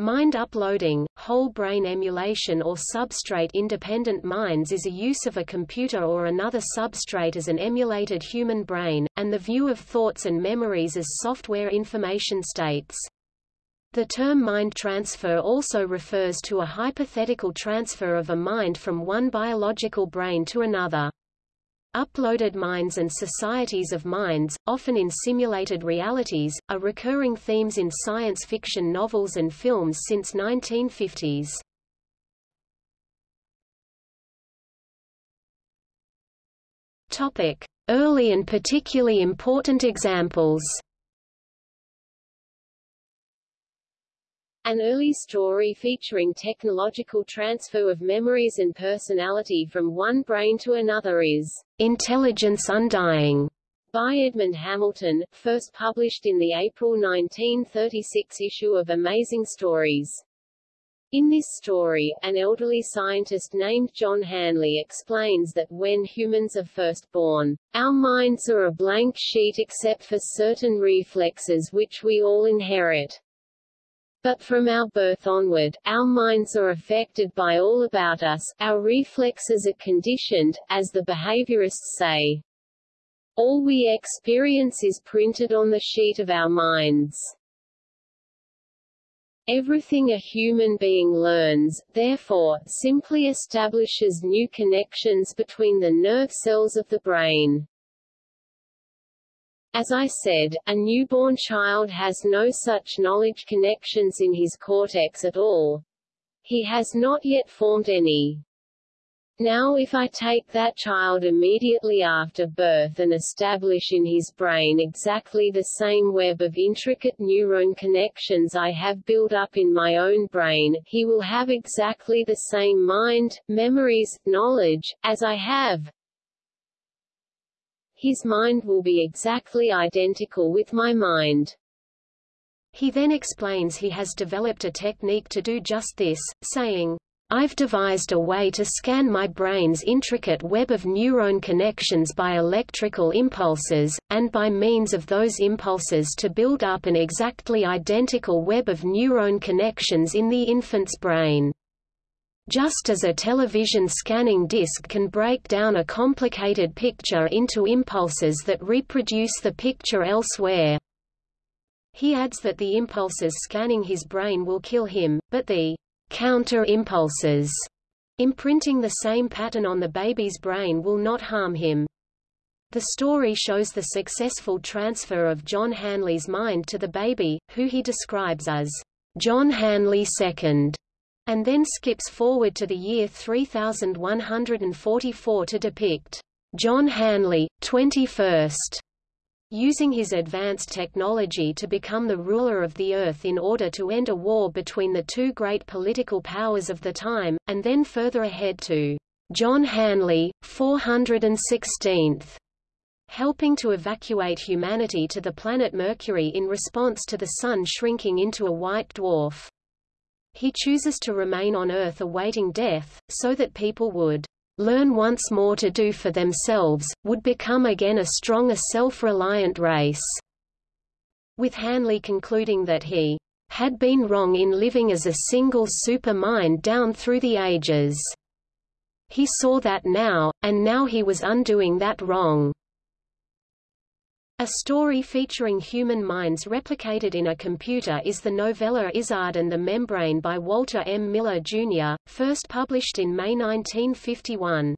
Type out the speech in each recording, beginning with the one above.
Mind uploading, whole brain emulation or substrate-independent minds is a use of a computer or another substrate as an emulated human brain, and the view of thoughts and memories as software information states. The term mind transfer also refers to a hypothetical transfer of a mind from one biological brain to another. Uploaded minds and societies of minds, often in simulated realities, are recurring themes in science fiction novels and films since 1950s. Topic: Early and particularly important examples. An early story featuring technological transfer of memories and personality from one brain to another is Intelligence Undying by Edmond Hamilton, first published in the April 1936 issue of Amazing Stories. In this story, an elderly scientist named John Hanley explains that when humans are first born, our minds are a blank sheet except for certain reflexes which we all inherit. But from our birth onward, our minds are affected by all about us, our reflexes are conditioned, as the behaviorists say. All we experience is printed on the sheet of our minds. Everything a human being learns, therefore, simply establishes new connections between the nerve cells of the brain. As I said, a newborn child has no such knowledge connections in his cortex at all. He has not yet formed any. Now if I take that child immediately after birth and establish in his brain exactly the same web of intricate neuron connections I have built up in my own brain, he will have exactly the same mind, memories, knowledge, as I have, his mind will be exactly identical with my mind. He then explains he has developed a technique to do just this, saying, I've devised a way to scan my brain's intricate web of neuron connections by electrical impulses, and by means of those impulses to build up an exactly identical web of neuron connections in the infant's brain. Just as a television scanning disc can break down a complicated picture into impulses that reproduce the picture elsewhere. He adds that the impulses scanning his brain will kill him, but the counter-impulses imprinting the same pattern on the baby's brain will not harm him. The story shows the successful transfer of John Hanley's mind to the baby, who he describes as John Hanley II and then skips forward to the year 3144 to depict John Hanley, 21st, using his advanced technology to become the ruler of the earth in order to end a war between the two great political powers of the time, and then further ahead to John Hanley, 416th, helping to evacuate humanity to the planet Mercury in response to the Sun shrinking into a white dwarf. He chooses to remain on Earth awaiting death, so that people would learn once more to do for themselves, would become again a strong a self-reliant race. With Hanley concluding that he had been wrong in living as a single super mind down through the ages. He saw that now, and now he was undoing that wrong. A story featuring human minds replicated in a computer is the novella Izzard and the Membrane by Walter M. Miller, Jr., first published in May 1951.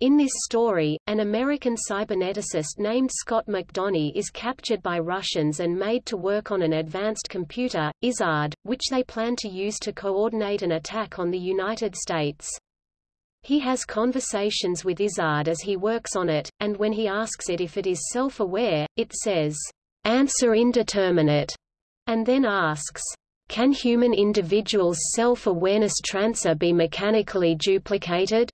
In this story, an American cyberneticist named Scott McDonough is captured by Russians and made to work on an advanced computer, Izzard, which they plan to use to coordinate an attack on the United States. He has conversations with Izzard as he works on it, and when he asks it if it is self-aware, it says, answer indeterminate, and then asks, can human individuals' self-awareness transfer be mechanically duplicated?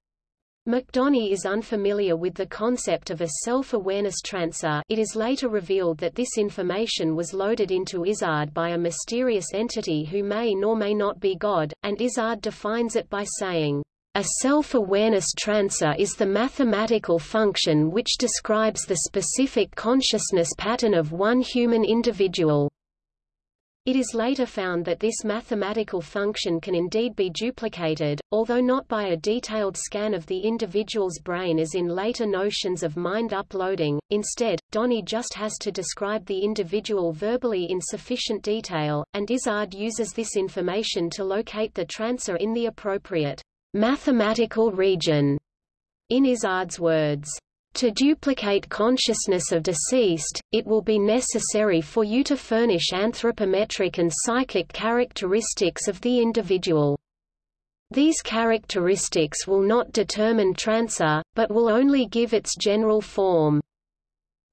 McDonough is unfamiliar with the concept of a self-awareness transfer it is later revealed that this information was loaded into Izzard by a mysterious entity who may nor may not be God, and Izzard defines it by saying, a self-awareness transfer is the mathematical function which describes the specific consciousness pattern of one human individual. It is later found that this mathematical function can indeed be duplicated, although not by a detailed scan of the individual's brain as in later notions of mind uploading. Instead, Donny just has to describe the individual verbally in sufficient detail, and Izzard uses this information to locate the trancer in the appropriate mathematical region. In Izzard's words, to duplicate consciousness of deceased, it will be necessary for you to furnish anthropometric and psychic characteristics of the individual. These characteristics will not determine trancer, but will only give its general form.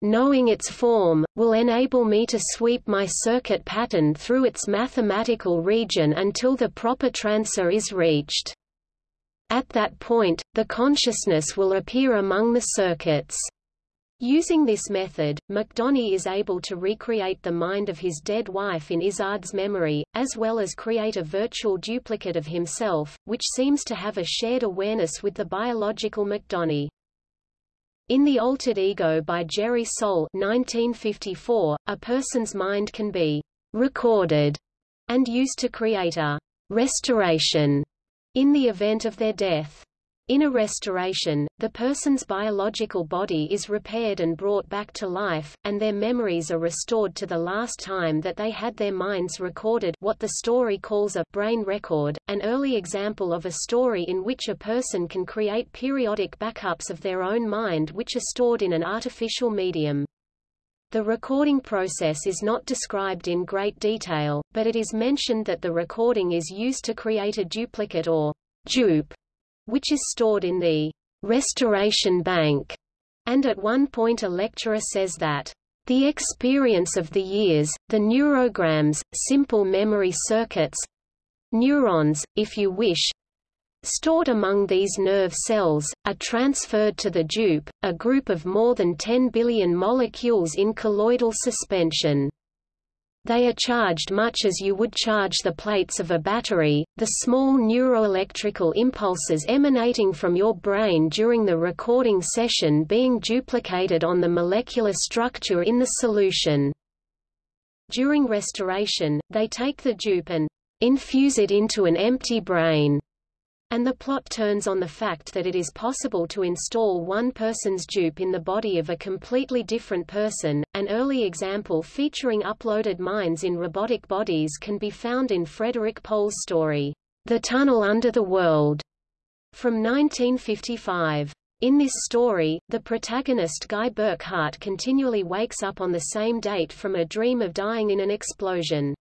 Knowing its form, will enable me to sweep my circuit pattern through its mathematical region until the proper trancer is reached. At that point, the consciousness will appear among the circuits. Using this method, McDonough is able to recreate the mind of his dead wife in Izzard's memory, as well as create a virtual duplicate of himself, which seems to have a shared awareness with the biological McDonough. In The Altered Ego by Jerry Sohl 1954, a person's mind can be recorded and used to create a restoration in the event of their death. In a restoration, the person's biological body is repaired and brought back to life, and their memories are restored to the last time that they had their minds recorded what the story calls a brain record, an early example of a story in which a person can create periodic backups of their own mind which are stored in an artificial medium. The recording process is not described in great detail, but it is mentioned that the recording is used to create a duplicate or dupe, which is stored in the restoration bank. And at one point a lecturer says that the experience of the years, the neurograms, simple memory circuits, neurons, if you wish, stored among these nerve cells, are transferred to the dupe, a group of more than 10 billion molecules in colloidal suspension. They are charged much as you would charge the plates of a battery. The small neuroelectrical impulses emanating from your brain during the recording session being duplicated on the molecular structure in the solution. During restoration, they take the dupe and infuse it into an empty brain. And the plot turns on the fact that it is possible to install one person's dupe in the body of a completely different person. An early example featuring uploaded minds in robotic bodies can be found in Frederik Pohl's story, The Tunnel Under the World, from 1955. In this story, the protagonist Guy Burckhardt continually wakes up on the same date from a dream of dying in an explosion.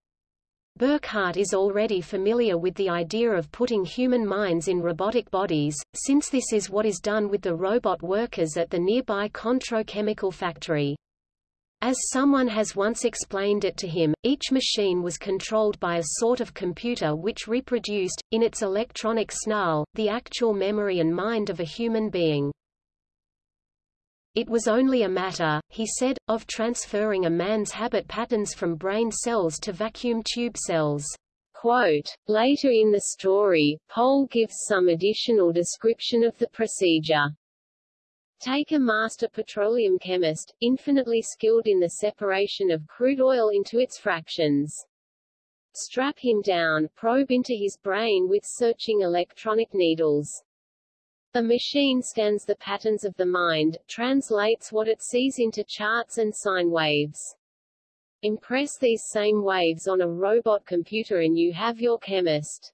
Burckhardt is already familiar with the idea of putting human minds in robotic bodies, since this is what is done with the robot workers at the nearby Contro chemical factory. As someone has once explained it to him, each machine was controlled by a sort of computer which reproduced, in its electronic snarl, the actual memory and mind of a human being. It was only a matter, he said, of transferring a man's habit patterns from brain cells to vacuum tube cells. Quote, Later in the story, Pohl gives some additional description of the procedure. Take a master petroleum chemist, infinitely skilled in the separation of crude oil into its fractions. Strap him down, probe into his brain with searching electronic needles. The machine scans the patterns of the mind, translates what it sees into charts and sine waves. Impress these same waves on a robot computer and you have your chemist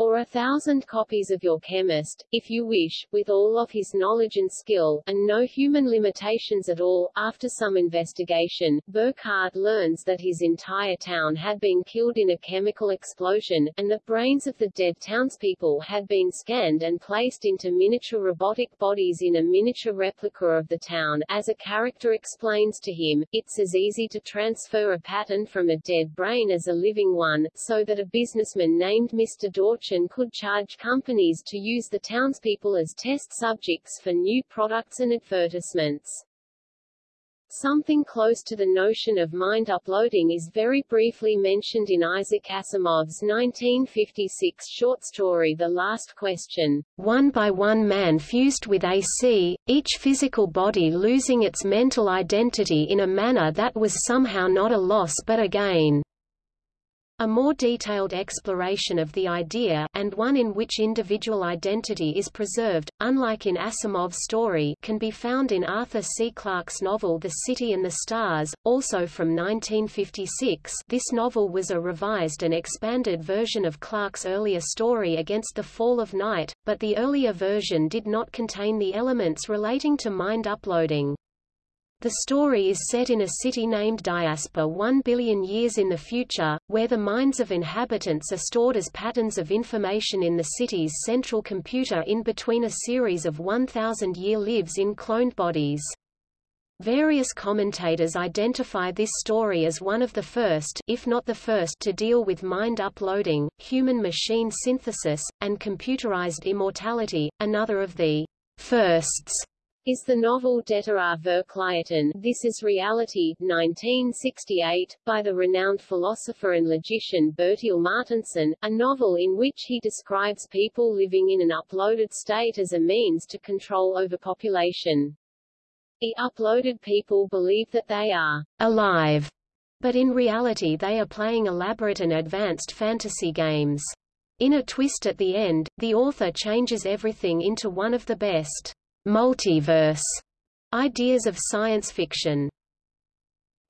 or a thousand copies of your chemist, if you wish, with all of his knowledge and skill, and no human limitations at all. After some investigation, Burckhardt learns that his entire town had been killed in a chemical explosion, and the brains of the dead townspeople had been scanned and placed into miniature robotic bodies in a miniature replica of the town. As a character explains to him, it's as easy to transfer a pattern from a dead brain as a living one, so that a businessman named Mr. Dorch could charge companies to use the townspeople as test subjects for new products and advertisements. Something close to the notion of mind uploading is very briefly mentioned in Isaac Asimov's 1956 short story The Last Question. One by one man fused with AC, each physical body losing its mental identity in a manner that was somehow not a loss but a gain. A more detailed exploration of the idea and one in which individual identity is preserved, unlike in Asimov's story can be found in Arthur C. Clarke's novel The City and the Stars, also from 1956 this novel was a revised and expanded version of Clarke's earlier story Against the Fall of Night, but the earlier version did not contain the elements relating to mind uploading. The story is set in a city named Diaspar one billion years in the future, where the minds of inhabitants are stored as patterns of information in the city's central computer in between a series of 1,000-year lives in cloned bodies. Various commentators identify this story as one of the first if not the first to deal with mind uploading, human-machine synthesis, and computerized immortality, another of the firsts is the novel är Verkligheten This is Reality, 1968, by the renowned philosopher and logician Bertil Mårtensson, a novel in which he describes people living in an uploaded state as a means to control overpopulation. The uploaded people believe that they are alive, but in reality they are playing elaborate and advanced fantasy games. In a twist at the end, the author changes everything into one of the best multiverse ideas of science fiction.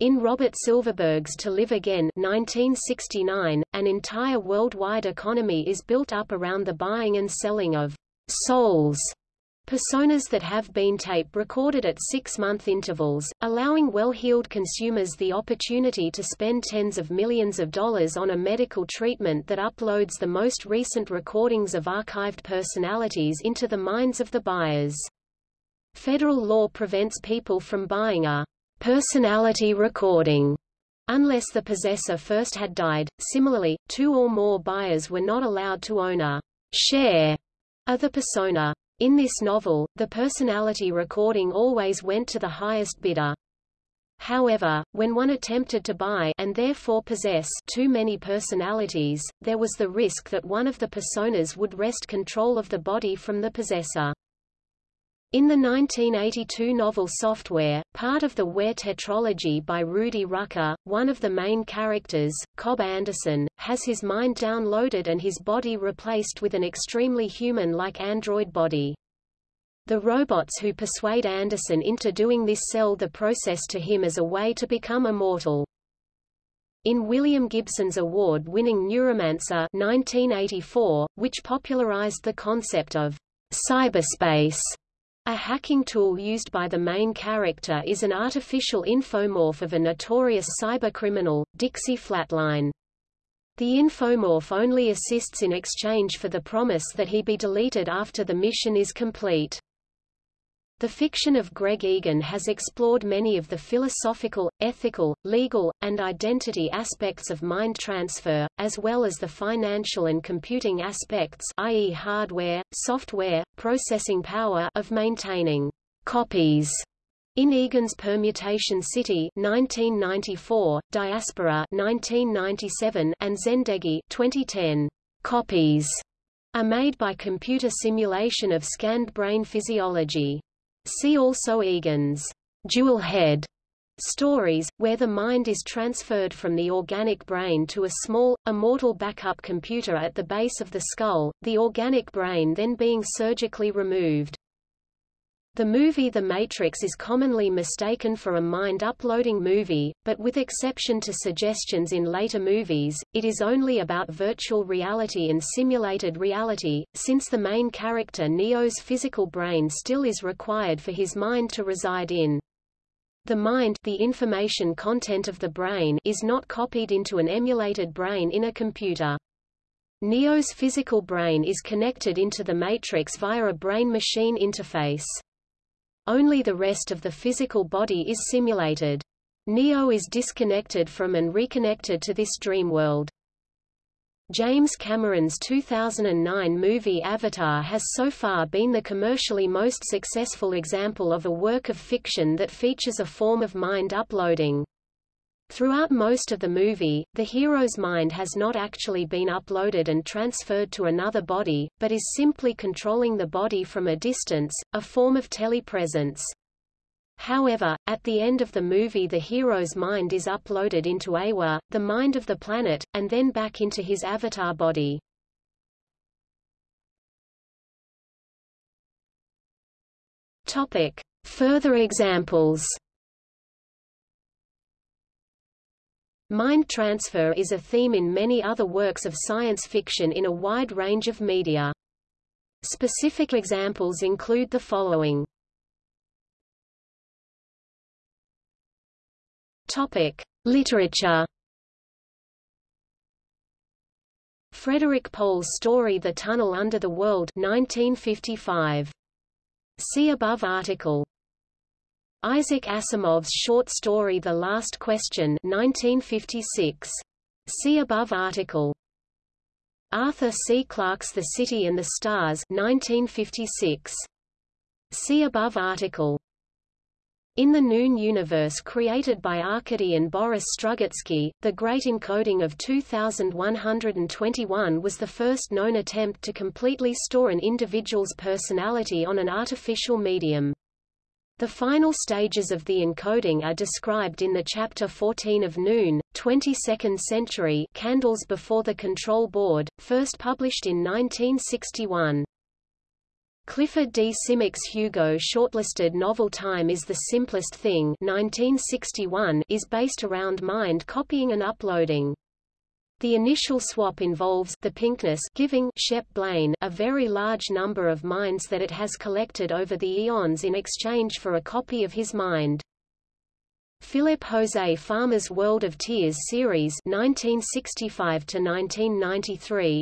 In Robert Silverberg's To Live Again 1969, an entire worldwide economy is built up around the buying and selling of souls, personas that have been tape recorded at six-month intervals, allowing well-heeled consumers the opportunity to spend tens of millions of dollars on a medical treatment that uploads the most recent recordings of archived personalities into the minds of the buyers. Federal law prevents people from buying a personality recording unless the possessor first had died. Similarly, two or more buyers were not allowed to own a share of the persona. In this novel, the personality recording always went to the highest bidder. However, when one attempted to buy and therefore possess too many personalities, there was the risk that one of the personas would wrest control of the body from the possessor. In the 1982 novel Software, part of the Ware tetralogy by Rudy Rucker, one of the main characters, Cobb Anderson, has his mind downloaded and his body replaced with an extremely human-like android body. The robots who persuade Anderson into doing this sell the process to him as a way to become immortal. In William Gibson's award-winning Neuromancer 1984, which popularized the concept of cyberspace, a hacking tool used by the main character is an artificial infomorph of a notorious cybercriminal, Dixie Flatline. The infomorph only assists in exchange for the promise that he be deleted after the mission is complete. The fiction of Greg Egan has explored many of the philosophical, ethical, legal, and identity aspects of mind transfer, as well as the financial and computing aspects i.e. hardware, software, processing power of maintaining copies. In Egan's Permutation City 1994, Diaspora 1997, and Zendegi 2010, copies are made by computer simulation of scanned brain physiology. See also Egan's jewelhead stories, where the mind is transferred from the organic brain to a small, immortal backup computer at the base of the skull, the organic brain then being surgically removed. The movie The Matrix is commonly mistaken for a mind-uploading movie, but with exception to suggestions in later movies, it is only about virtual reality and simulated reality, since the main character Neo's physical brain still is required for his mind to reside in. The mind the information content of the brain is not copied into an emulated brain in a computer. Neo's physical brain is connected into the matrix via a brain-machine interface. Only the rest of the physical body is simulated. Neo is disconnected from and reconnected to this dream world. James Cameron's 2009 movie Avatar has so far been the commercially most successful example of a work of fiction that features a form of mind uploading. Throughout most of the movie, the hero's mind has not actually been uploaded and transferred to another body, but is simply controlling the body from a distance, a form of telepresence. However, at the end of the movie the hero's mind is uploaded into Eywa, the mind of the planet, and then back into his avatar body. Topic. Further examples Mind transfer is a theme in many other works of science fiction in a wide range of media. Specific examples include the following. Topic: Literature. Frederik Pohl's story The Tunnel Under the World 1955. See above article. Isaac Asimov's short story The Last Question 1956. See above article. Arthur C. Clarke's The City and the Stars 1956. See above article. In the Noon universe created by Arkady and Boris Strugatsky, the Great Encoding of 2121 was the first known attempt to completely store an individual's personality on an artificial medium. The final stages of the encoding are described in the chapter 14 of Noon, 22nd Century Candles Before the Control Board, first published in 1961. Clifford D. Simak's Hugo shortlisted novel Time is the Simplest Thing 1961 is based around mind copying and uploading. The initial swap involves the pinkness giving Shep Blaine a very large number of minds that it has collected over the eons in exchange for a copy of his mind. Philip Jose Farmer's World of Tiers series 1965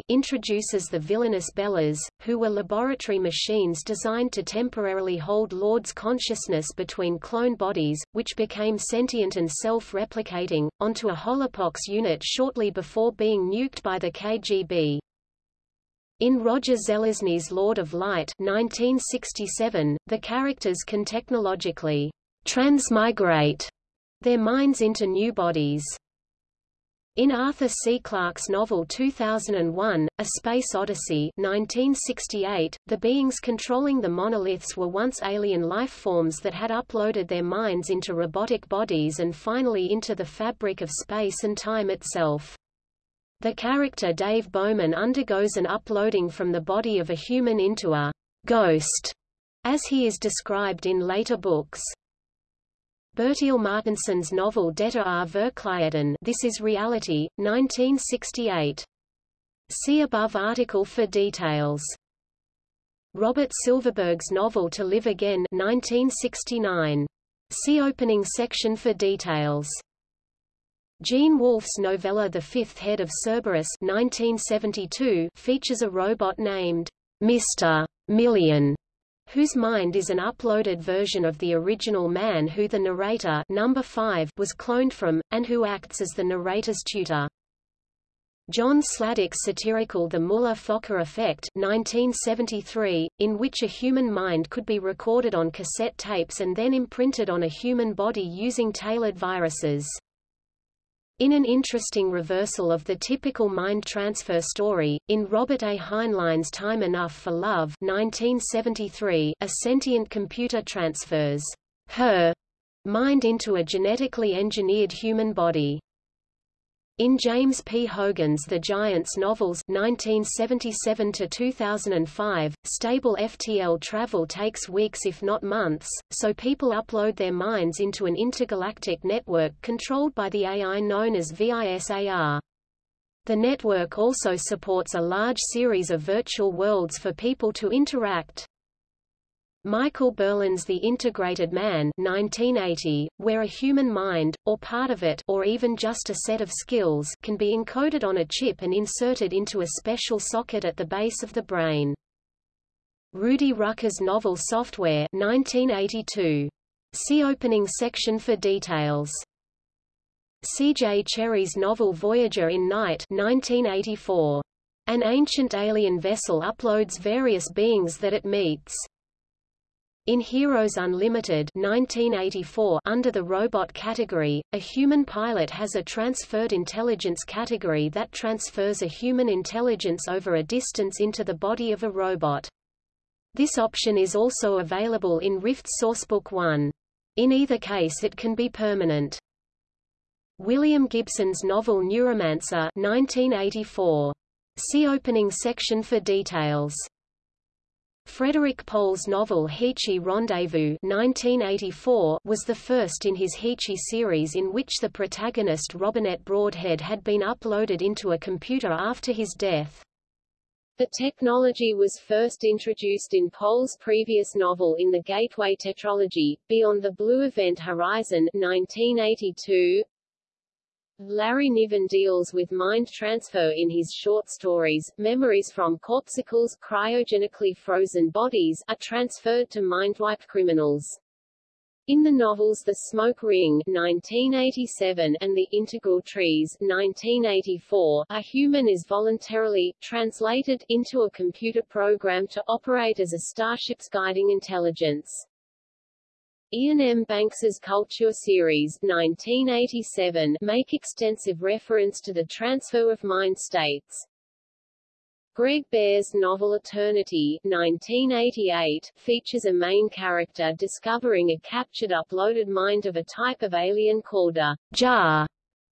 introduces the villainous Bellers, who were laboratory machines designed to temporarily hold Lord's consciousness between clone bodies, which became sentient and self-replicating, onto a holopox unit shortly before being nuked by the KGB. In Roger Zelazny's Lord of Light 1967, the characters can technologically transmigrate their minds into new bodies. In Arthur C. Clarke's novel 2001, A Space Odyssey 1968, the beings controlling the monoliths were once alien life forms that had uploaded their minds into robotic bodies and finally into the fabric of space and time itself. The character Dave Bowman undergoes an uploading from the body of a human into a ghost, as he is described in later books. Bertil Mårtensson's novel Detta är verkligheten This is Reality, 1968. See above article for details. Robert Silverberg's novel To Live Again 1969. See opening section for details. Gene Wolfe's novella The Fifth Head of Cerberus 1972 features a robot named Mr. Million whose mind is an uploaded version of the original man who the narrator number 5 was cloned from, and who acts as the narrator's tutor. John Sladek's satirical The Muller-Fokker Effect 1973, in which a human mind could be recorded on cassette tapes and then imprinted on a human body using tailored viruses. In an interesting reversal of the typical mind transfer story, in Robert A. Heinlein's Time Enough for Love 1973, a sentient computer transfers her mind into a genetically engineered human body. In James P. Hogan's The Giants novels 1977–2005, stable FTL travel takes weeks if not months, so people upload their minds into an intergalactic network controlled by the AI known as VISAR. The network also supports a large series of virtual worlds for people to interact. Michael Berlyn's The Integrated Man 1980, where a human mind, or part of it or even just a set of skills can be encoded on a chip and inserted into a special socket at the base of the brain. Rudy Rucker's novel Software 1982. See opening section for details. C.J. Cherryh's novel Voyager in Night 1984. An ancient alien vessel uploads various beings that it meets. In Heroes Unlimited 1984 under the robot category, a human pilot has a transferred intelligence category that transfers a human intelligence over a distance into the body of a robot. This option is also available in Rift Sourcebook 1. In either case it can be permanent. William Gibson's novel Neuromancer 1984. See opening section for details. Frederik Pohl's novel Heechee Rendezvous 1984 was the first in his Heechee series in which the protagonist Robinette Broadhead had been uploaded into a computer after his death. The technology was first introduced in Pohl's previous novel in the Gateway tetralogy, Beyond the Blue Event Horizon 1982, Larry Niven deals with mind transfer in his short stories. Memories from corpsicles cryogenically frozen bodies are transferred to mind-wiped criminals. In the novels The Smoke Ring 1987 and The Integral Trees 1984, a human is voluntarily translated into a computer program to operate as a starship's guiding intelligence. Iain M. Banks's Culture series 1987 make extensive reference to the transfer of mind states. Greg Bear's novel Eternity 1988 features a main character discovering a captured uploaded mind of a type of alien called a Jart,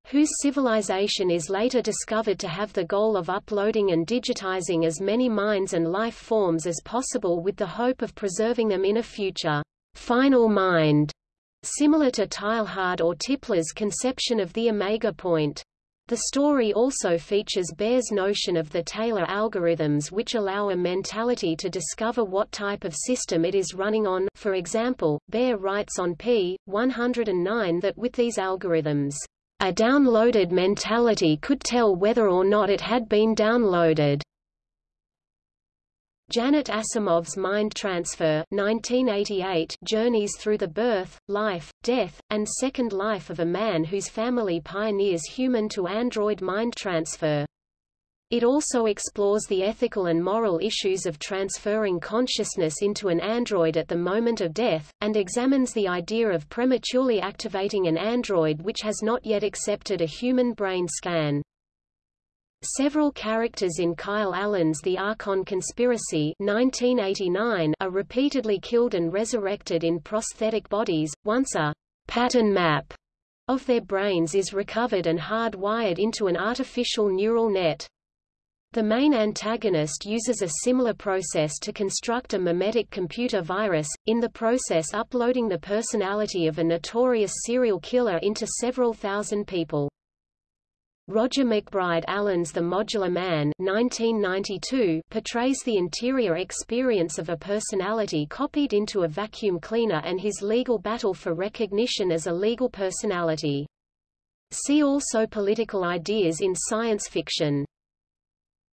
whose civilization is later discovered to have the goal of uploading and digitizing as many minds and life forms as possible with the hope of preserving them in a future final mind, similar to Teilhard or Tipler's conception of the omega point. The story also features Bear's notion of the Taylor algorithms which allow a mentality to discover what type of system it is running on for example, Bear writes on p. 109 that with these algorithms, a downloaded mentality could tell whether or not it had been downloaded. Janet Asimov's Mind Transfer 1988 journeys through the birth, life, death, and second life of a man whose family pioneers human-to-android mind transfer. It also explores the ethical and moral issues of transferring consciousness into an android at the moment of death, and examines the idea of prematurely activating an android which has not yet accepted a human brain scan. Several characters in Kyle Allen's The Archon Conspiracy 1989 are repeatedly killed and resurrected in prosthetic bodies, once a pattern map of their brains is recovered and hard-wired into an artificial neural net. The main antagonist uses a similar process to construct a memetic computer virus, in the process uploading the personality of a notorious serial killer into several thousand people. Roger McBride Allen's The Modular Man 1992 portrays the interior experience of a personality copied into a vacuum cleaner and his legal battle for recognition as a legal personality. See also Political ideas in science fiction.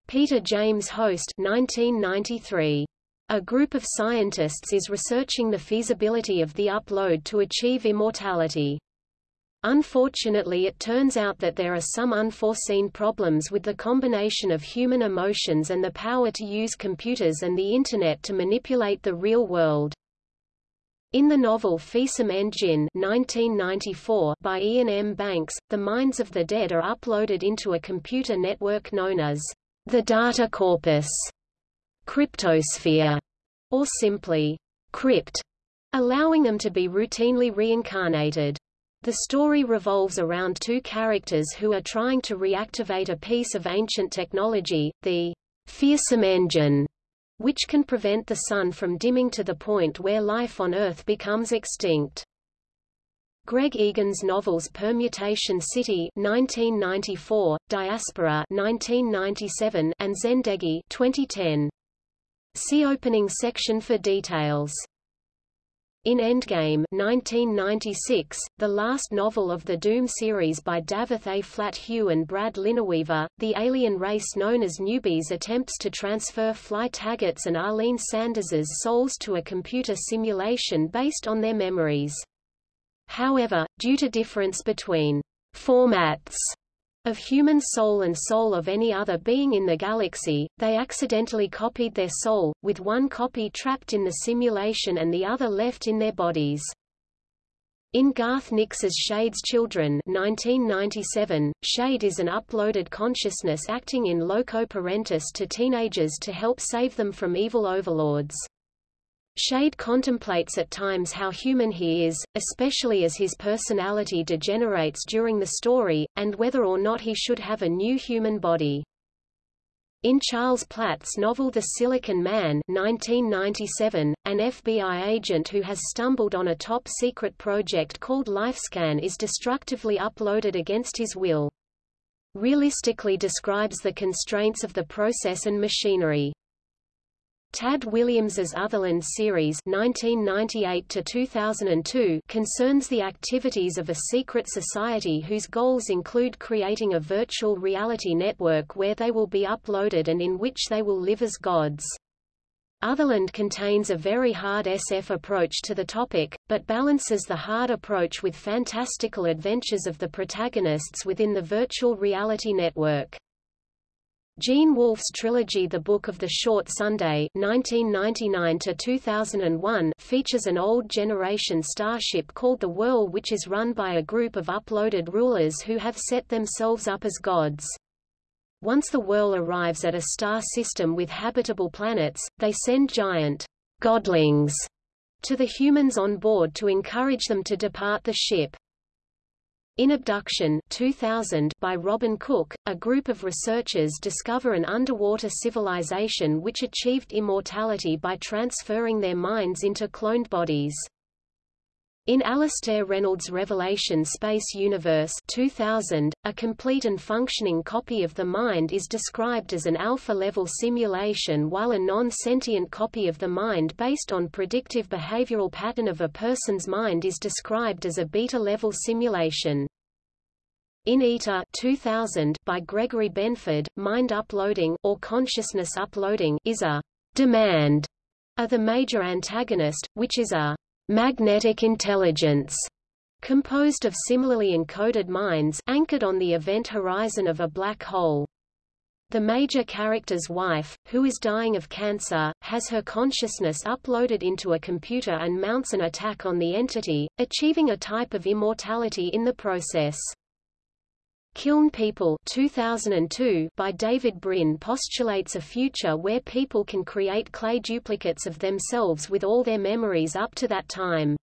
Peter James Host 1993. A group of scientists is researching the feasibility of the upload to achieve immortality. Unfortunately it turns out that there are some unforeseen problems with the combination of human emotions and the power to use computers and the Internet to manipulate the real world. In the novel Feersum Endjinn 1994 by Iain M. Banks, the minds of the dead are uploaded into a computer network known as the data corpus, cryptosphere, or simply crypt, allowing them to be routinely reincarnated. The story revolves around two characters who are trying to reactivate a piece of ancient technology, the Fearsome engine, which can prevent the sun from dimming to the point where life on Earth becomes extinct. Greg Egan's novels Permutation City 1994, Diaspora 1997, and Zendegi 2010. See opening section for details. In Endgame 1996, the last novel of the Doom series by Dafydd ab Hugh and Brad Linaweaver, the alien race known as newbies attempts to transfer Fly Taggart's and Arlene Sanders's souls to a computer simulation based on their memories. However, due to difference between formats of human soul and soul of any other being in the galaxy, they accidentally copied their soul, with one copy trapped in the simulation and the other left in their bodies. In Garth Nix's Shade's Children 1997, Shade is an uploaded consciousness acting in loco parentis to teenagers to help save them from evil overlords. Shade contemplates at times how human he is, especially as his personality degenerates during the story, and whether or not he should have a new human body. In Charles Platt's novel The Silicon Man 1997, an FBI agent who has stumbled on a top-secret project called LifeScan is destructively uploaded against his will. Realistically describes the constraints of the process and machinery. Tad Williams's Otherland series 1998 concerns the activities of a secret society whose goals include creating a virtual reality network where they will be uploaded and in which they will live as gods. Otherland contains a very hard SF approach to the topic, but balances the hard approach with fantastical adventures of the protagonists within the virtual reality network. Gene Wolfe's trilogy The Book of the Short Sunday 1999 features an old generation starship called the Whorl which is run by a group of uploaded rulers who have set themselves up as gods. Once the Whorl arrives at a star system with habitable planets, they send giant godlings to the humans on board to encourage them to depart the ship. In Abduction 2000 by Robin Cook, a group of researchers discover an underwater civilization which achieved immortality by transferring their minds into cloned bodies. In Alastair Reynolds' Revelation Space Universe 2000, a complete and functioning copy of the mind is described as an alpha-level simulation while a non-sentient copy of the mind based on predictive behavioral pattern of a person's mind is described as a beta-level simulation. In Eater 2000 by Gregory Benford, mind uploading or consciousness uploading is a demand of the major antagonist, which is a magnetic intelligence composed of similarly encoded minds anchored on the event horizon of a black hole. The major character's wife, who is dying of cancer, has her consciousness uploaded into a computer and mounts an attack on the entity, achieving a type of immortality in the process. Kiln People 2002 by David Brin postulates a future where people can create clay duplicates of themselves with all their memories up to that time.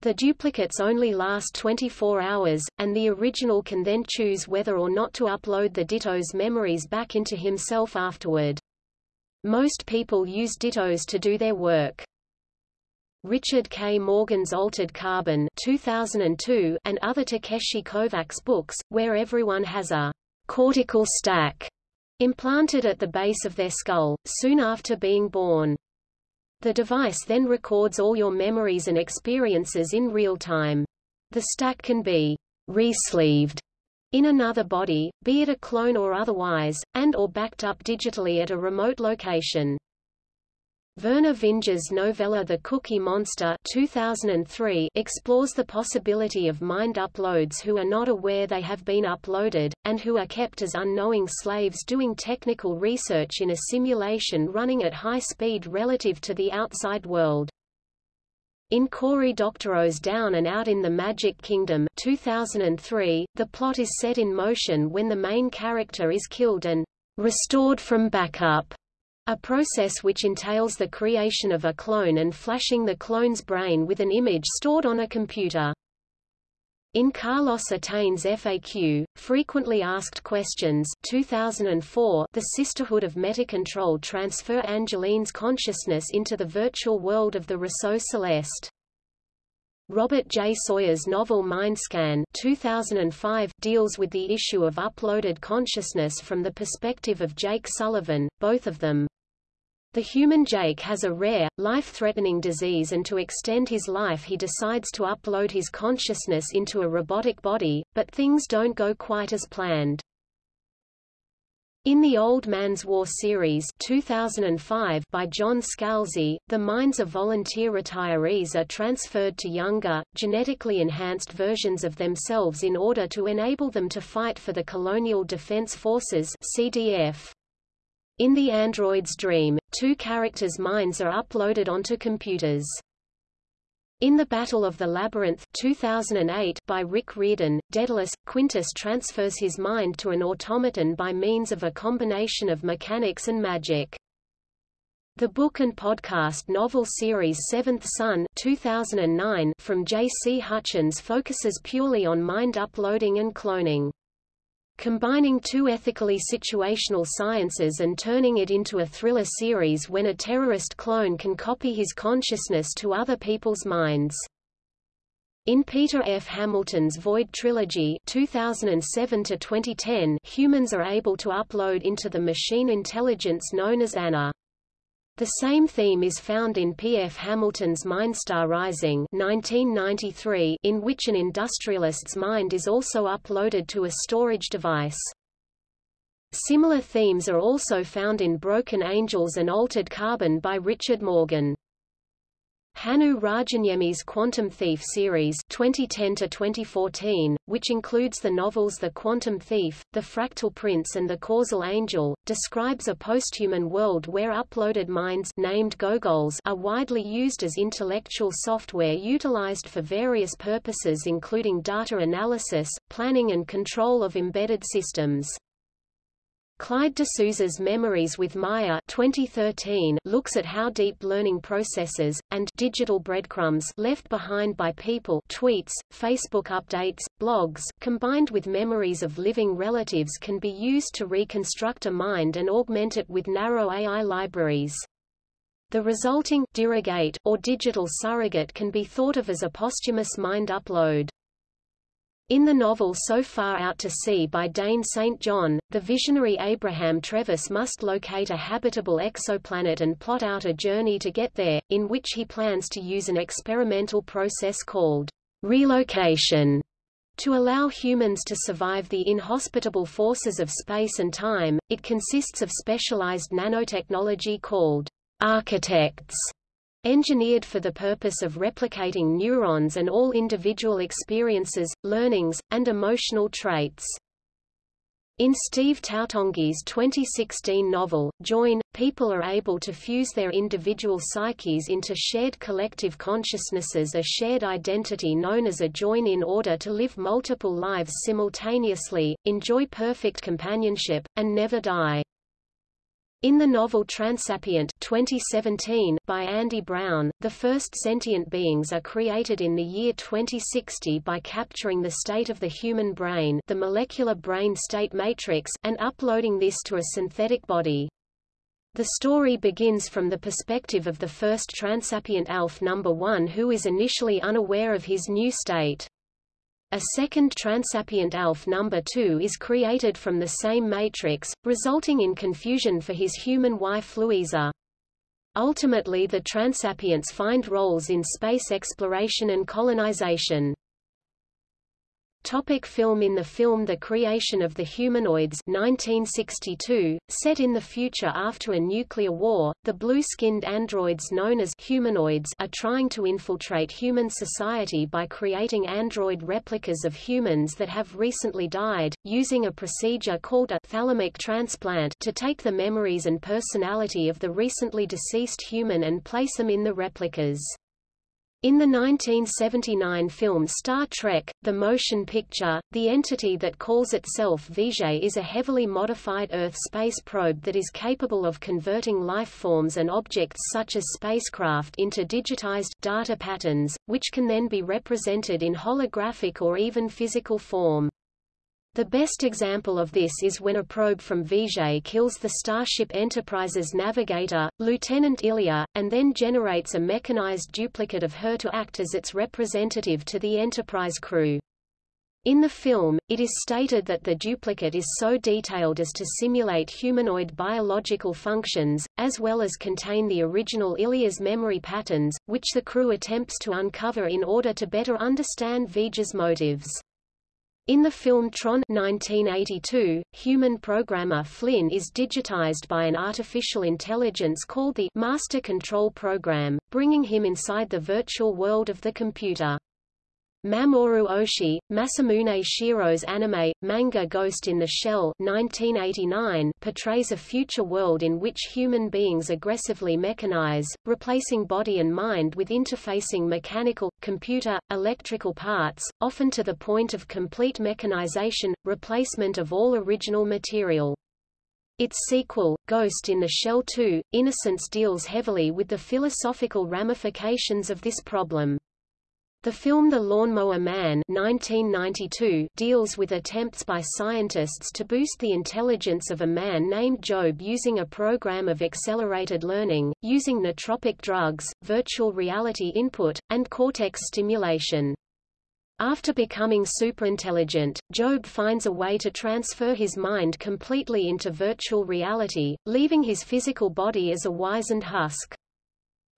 The duplicates only last 24 hours, and the original can then choose whether or not to upload the Ditto's memories back into himself afterward. Most people use Dittos to do their work. Richard K. Morgan's Altered Carbon 2002 and other Takeshi Kovacs books, where everyone has a cortical stack implanted at the base of their skull, soon after being born. The device then records all your memories and experiences in real time. The stack can be resleeved in another body, be it a clone or otherwise, and or backed up digitally at a remote location. Vernor Vinge's novella The Cookie Monster 2003 explores the possibility of mind uploads who are not aware they have been uploaded, and who are kept as unknowing slaves doing technical research in a simulation running at high speed relative to the outside world. In Cory Doctorow's Down and Out in the Magic Kingdom 2003, the plot is set in motion when the main character is killed and restored from backup a process which entails the creation of a clone and flashing the clone's brain with an image stored on a computer. In Carlos Atane's FAQ, Frequently Asked Questions 2004, the Sisterhood of Metacontrol transfer Angeline's consciousness into the virtual world of the Rousseau Celeste. Robert J. Sawyer's novel Mindscan 2005 deals with the issue of uploaded consciousness from the perspective of Jake Sullivan, both of them, the human Jake has a rare, life-threatening disease and to extend his life he decides to upload his consciousness into a robotic body, but things don't go quite as planned. In the Old Man's War series 2005 by John Scalzi, the minds of volunteer retirees are transferred to younger, genetically enhanced versions of themselves in order to enable them to fight for the Colonial Defense Forces CDF. In the android's dream, two characters' minds are uploaded onto computers. In The Battle of the Labyrinth 2008 by Rick Riordan, Daedalus, Quintus transfers his mind to an automaton by means of a combination of mechanics and magic. The book and podcast novel series Seventh Son 2009 from J. C. Hutchins focuses purely on mind uploading and cloning. Combining two ethically situational sciences and turning it into a thriller series when a terrorist clone can copy his consciousness to other people's minds. In Peter F. Hamilton's Void trilogy 2007 2010, humans are able to upload into the machine intelligence known as ANA. The same theme is found in P. F. Hamilton's Mindstar Rising 1993, in which an industrialist's mind is also uploaded to a storage device. Similar themes are also found in Broken Angels and Altered Carbon by Richard Morgan. Hannu Rajaniemi's Quantum Thief series 2010-2014, which includes the novels The Quantum Thief, The Fractal Prince and The Causal Angel, describes a posthuman world where uploaded minds named Gogols are widely used as intellectual software utilized for various purposes including data analysis, planning and control of embedded systems. Clyde D'Souza's Memories with Maya 2013 looks at how deep learning processes, and digital breadcrumbs left behind by people tweets, Facebook updates, blogs, combined with memories of living relatives can be used to reconstruct a mind and augment it with narrow AI libraries. The resulting or digital surrogate can be thought of as a posthumous mind upload. In the novel So Far Out to Sea by Dane St. John, the visionary Abraham Trevis must locate a habitable exoplanet and plot out a journey to get there, in which he plans to use an experimental process called relocation to allow humans to survive the inhospitable forces of space and time. It consists of specialized nanotechnology called architects engineered for the purpose of replicating neurons and all individual experiences, learnings, and emotional traits. In Steve Toutonghi's 2016 novel, Join, people are able to fuse their individual psyches into shared collective consciousnesses a shared identity known as a join in order to live multiple lives simultaneously, enjoy perfect companionship, and never die. In the novel Transapient 2017 by Andy Brown, the first sentient beings are created in the year 2060 by capturing the state of the human brain the molecular brain state matrix and uploading this to a synthetic body. The story begins from the perspective of the first transapient ALF number 1 who is initially unaware of his new state. A second transapient ALF number 2 is created from the same matrix, resulting in confusion for his human wife Louisa. Ultimately the transapients find roles in space exploration and colonization. Topic film In the film The Creation of the Humanoids 1962, set in the future after a nuclear war, the blue-skinned androids known as humanoids are trying to infiltrate human society by creating android replicas of humans that have recently died, using a procedure called a thalamic transplant to take the memories and personality of the recently deceased human and place them in the replicas. In the 1979 film Star Trek, the motion picture, the entity that calls itself V'Ger is a heavily modified Earth space probe that is capable of converting life forms and objects such as spacecraft into digitized data patterns, which can then be represented in holographic or even physical form. The best example of this is when a probe from V'Ger kills the Starship Enterprise's navigator, Lieutenant Ilia, and then generates a mechanized duplicate of her to act as its representative to the Enterprise crew. In the film, it is stated that the duplicate is so detailed as to simulate humanoid biological functions, as well as contain the original Ilia's memory patterns, which the crew attempts to uncover in order to better understand V'Ger's motives. In the film Tron 1982, human programmer Flynn is digitized by an artificial intelligence called the Master Control Program, bringing him inside the virtual world of the computer. Mamoru Oshii, Masamune Shirow's anime, manga Ghost in the Shell 1989 portrays a future world in which human beings aggressively mechanize, replacing body and mind with interfacing mechanical, computer, electrical parts, often to the point of complete mechanization, replacement of all original material. Its sequel, Ghost in the Shell 2, Innocence deals heavily with the philosophical ramifications of this problem. The film The Lawnmower Man 1992 deals with attempts by scientists to boost the intelligence of a man named Job using a program of accelerated learning, using nootropic drugs, virtual reality input, and cortex stimulation. After becoming superintelligent, Job finds a way to transfer his mind completely into virtual reality, leaving his physical body as a wizened husk.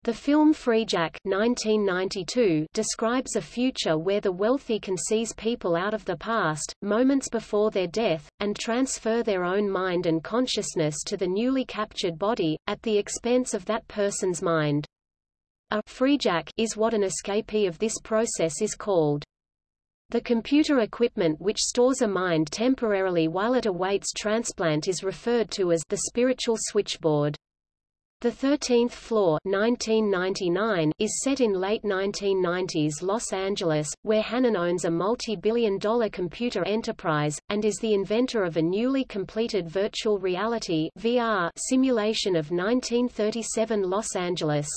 The film Freejack 1992 describes a future where the wealthy can seize people out of the past, moments before their death, and transfer their own mind and consciousness to the newly captured body, at the expense of that person's mind. A Freejack is what an escapee of this process is called. The computer equipment which stores a mind temporarily while it awaits transplant is referred to as the spiritual switchboard. The Thirteenth Floor 1999 is set in late 1990s Los Angeles, where Hannon owns a multi-billion dollar computer enterprise, and is the inventor of a newly completed virtual reality VR simulation of 1937 Los Angeles.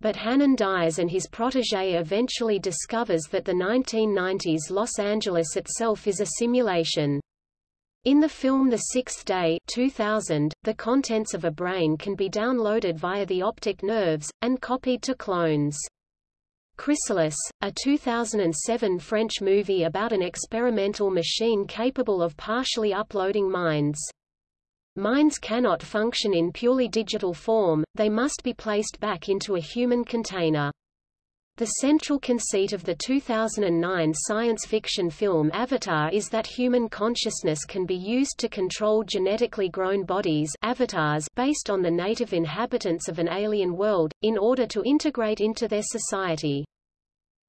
But Hannon dies and his protege eventually discovers that the 1990s Los Angeles itself is a simulation. In the film The Sixth Day 2000, the contents of a brain can be downloaded via the optic nerves, and copied to clones. Chrysalis, a 2007 French movie about an experimental machine capable of partially uploading minds. Minds cannot function in purely digital form, they must be placed back into a human container. The central conceit of the 2009 science fiction film Avatar is that human consciousness can be used to control genetically grown bodies avatars based on the native inhabitants of an alien world, in order to integrate into their society.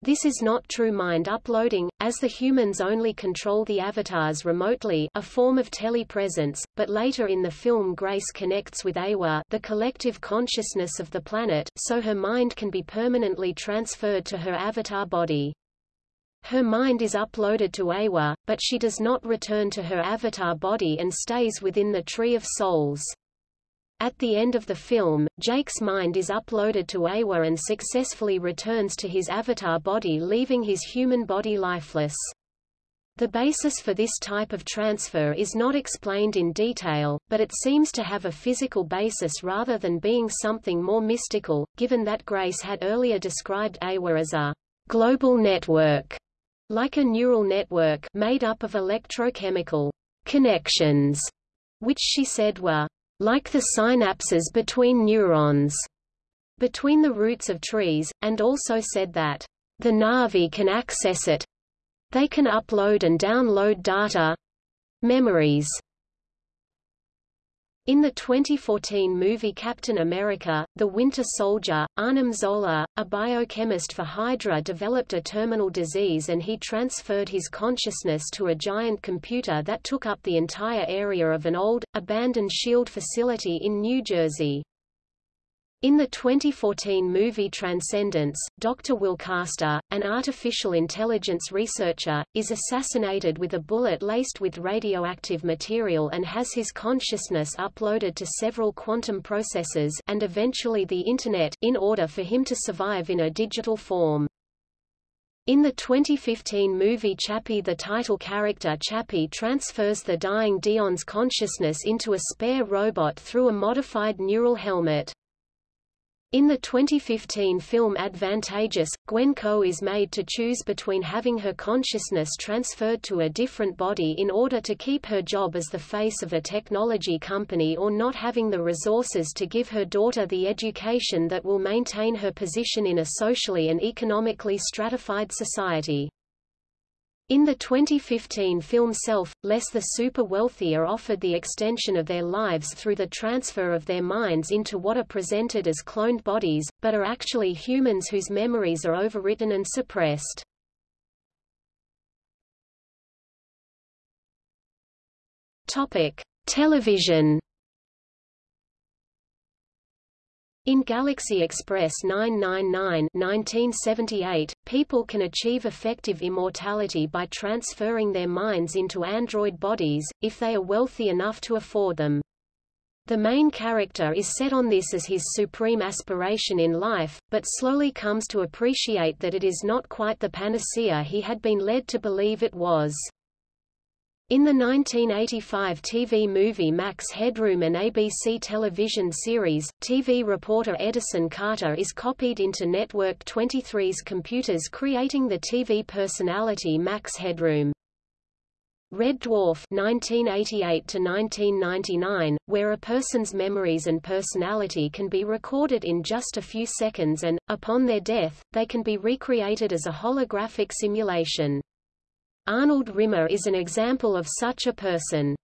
This is not true mind uploading, as the humans only control the avatars remotely a form of telepresence, but later in the film Grace connects with Eywa the collective consciousness of the planet, so her mind can be permanently transferred to her avatar body. Her mind is uploaded to Eywa, but she does not return to her avatar body and stays within the Tree of Souls. At the end of the film, Jake's mind is uploaded to Eywa and successfully returns to his avatar body leaving his human body lifeless. The basis for this type of transfer is not explained in detail, but it seems to have a physical basis rather than being something more mystical, given that Grace had earlier described Eywa as a global network, like a neural network made up of electrochemical connections, which she said were like the synapses between neurons, between the roots of trees, and also said that the Na'vi can access it. They can upload and download data memories in the 2014 movie Captain America, The Winter Soldier, Arnim Zola, a biochemist for Hydra developed a terminal disease and he transferred his consciousness to a giant computer that took up the entire area of an old, abandoned SHIELD facility in New Jersey. In the 2014 movie Transcendence, Dr. Will Caster, an artificial intelligence researcher, is assassinated with a bullet laced with radioactive material and has his consciousness uploaded to several quantum processors and eventually the Internet in order for him to survive in a digital form. In the 2015 movie Chappie the title character Chappie transfers the dying Deon's consciousness into a spare robot through a modified neural helmet. In the 2015 film Advantageous, Gwen Koh is made to choose between having her consciousness transferred to a different body in order to keep her job as the face of a technology company or not having the resources to give her daughter the education that will maintain her position in a socially and economically stratified society. In the 2015 film Self, less the super-wealthy are offered the extension of their lives through the transfer of their minds into what are presented as cloned bodies, but are actually humans whose memories are overwritten and suppressed. Topic: Television In Galaxy Express 999 1978, people can achieve effective immortality by transferring their minds into android bodies, if they are wealthy enough to afford them. The main character is set on this as his supreme aspiration in life, but slowly comes to appreciate that it is not quite the panacea he had been led to believe it was. In the 1985 TV movie Max Headroom and ABC television series, TV reporter Edison Carter is copied into Network 23's computers creating the TV personality Max Headroom. Red Dwarf (1988–1999), where a person's memories and personality can be recorded in just a few seconds and, upon their death, they can be recreated as a holographic simulation. Arnold Rimmer is an example of such a person.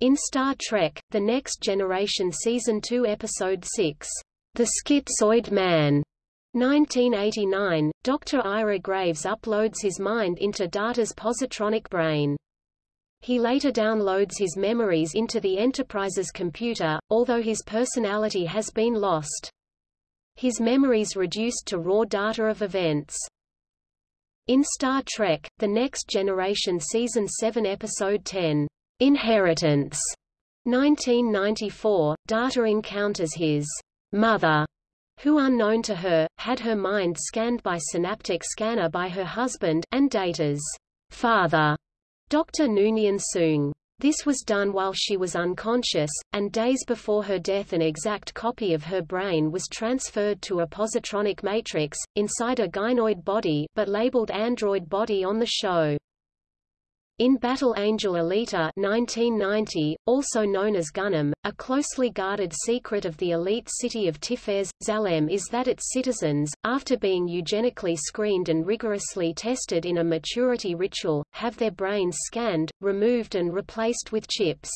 In Star Trek, The Next Generation Season 2 Episode 6, The Schizoid Man, 1989, Dr. Ira Graves uploads his mind into Data's positronic brain. He later downloads his memories into the Enterprise's computer, although his personality has been lost. His memories reduced to raw data of events. In Star Trek, The Next Generation Season 7 Episode 10, Inheritance, 1994, Data encounters his mother who unknown to her, had her mind scanned by synaptic scanner by her husband, and Data's father, Dr. Noonien Soong. This was done while she was unconscious, and days before her death an exact copy of her brain was transferred to a positronic matrix, inside a gynoid body but labeled android body on the show. In Battle Angel Alita 1990, also known as Gunnm, a closely guarded secret of the elite city of Tiphares, Zalem is that its citizens, after being eugenically screened and rigorously tested in a maturity ritual, have their brains scanned, removed and replaced with chips.